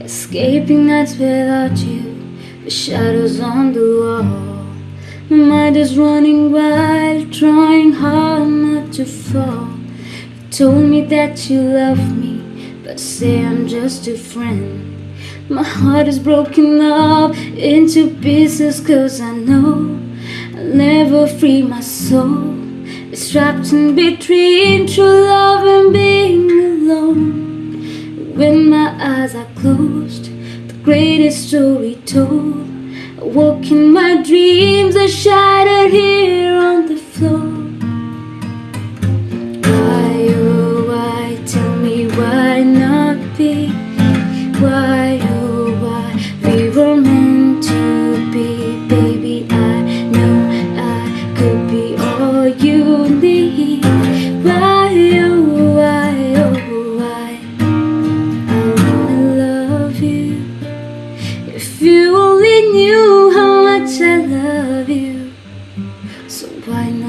Escaping nights without you, the shadows on the wall. My mind is running wild, trying hard not to fall. You told me that you love me, but say I'm just a friend. My heart is broken up into pieces, cause I know I'll never free my soul. It's trapped in between true love and being my eyes are closed, the greatest story told. I woke in my dreams, are shattered If you only knew how much I love you, so why not.